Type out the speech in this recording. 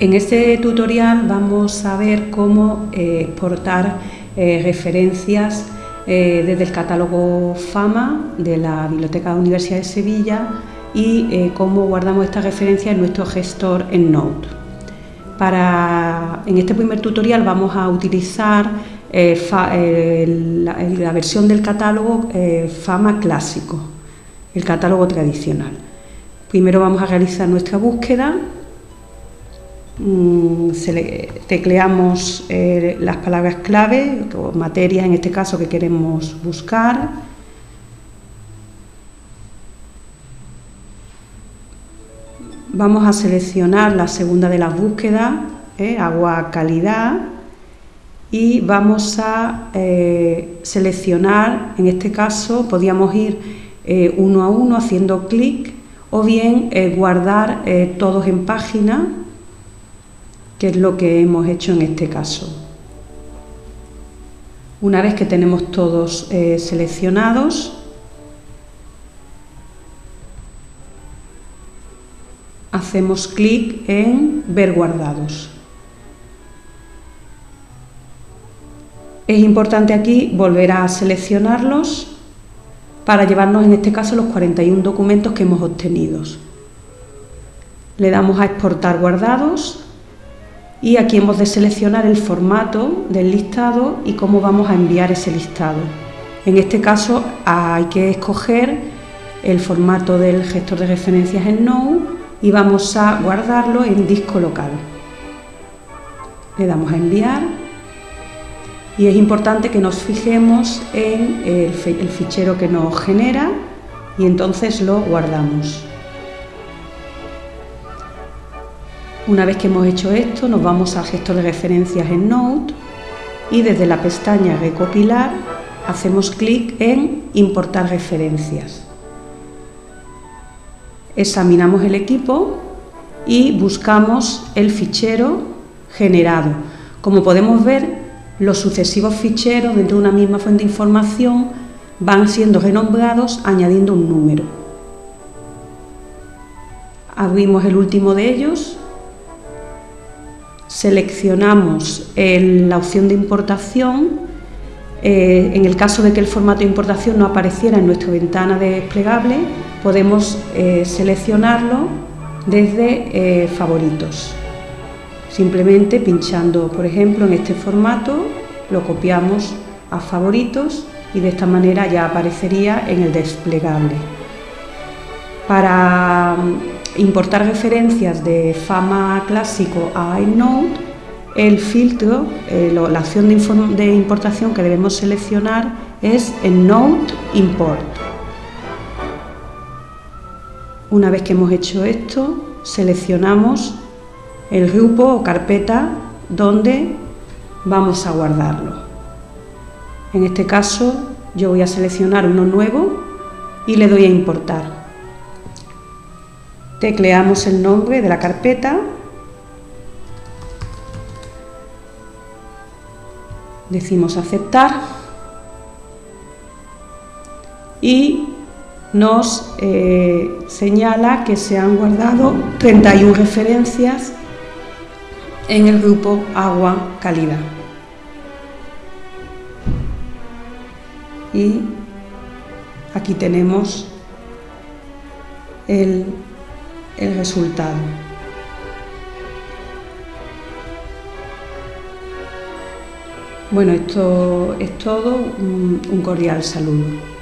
En este tutorial vamos a ver cómo eh, exportar eh, referencias eh, desde el catálogo FAMA de la Biblioteca Universidad de Sevilla y cómo guardamos estas referencias en nuestro gestor EndNote. Para, en este primer tutorial vamos a utilizar la, versión del catálogo FAMA clásico, el catálogo tradicional. Primero vamos a realizar nuestra búsqueda tecleamos eh, las palabras clave, o materias en este caso que queremos buscar. Vamos a seleccionar la segunda de las búsquedas, eh, agua calidad, y vamos a eh, seleccionar, en este caso podríamos ir uno a uno haciendo clic o bien guardar todos en página que es lo que hemos hecho en este caso. Una vez que tenemos todos eh, seleccionados, hacemos clic en ver guardados. Es importante aquí volver a seleccionarlos para llevarnos en este caso los 41 documentos que hemos obtenido. Le damos a exportar guardados y aquí hemos de seleccionar el formato del listado y cómo vamos a enviar ese listado. En este caso hay que escoger el formato del gestor de referencias en Node y vamos a guardarlo en disco local. Le damos a enviar y es importante que nos fijemos en el fichero que nos genera y entonces lo guardamos. Una vez que hemos hecho esto, nos vamos al gestor de referencias en Node y desde la pestaña Recopilar hacemos clic en Importar referencias. Examinamos el equipo y buscamos el fichero generado. Como podemos ver, los sucesivos ficheros dentro de una misma fuente de información van siendo renombrados añadiendo un número. Abrimos el último de ellos seleccionamos la opción de importación, eh, en el caso de que el formato de importación no apareciera en nuestra ventana desplegable, podemos eh, seleccionarlo desde eh, favoritos. Simplemente pinchando, por ejemplo, en este formato, lo copiamos a favoritos y de esta manera ya aparecería en el desplegable. Para importar referencias de Fama clásico a EndNote, el filtro, eh, la opción de, importación que debemos seleccionar es EndNote Import. Una vez que hemos hecho esto, seleccionamos el grupo o carpeta donde vamos a guardarlo. En este caso yo voy a seleccionar uno nuevo y le doy a importar. Tecleamos el nombre de la carpeta. Decimos aceptar. Y nos eh, señala que se han guardado 31 referencias en el grupo agua calidad. Y aquí tenemos el el resultado. Bueno, esto es todo. un cordial saludo.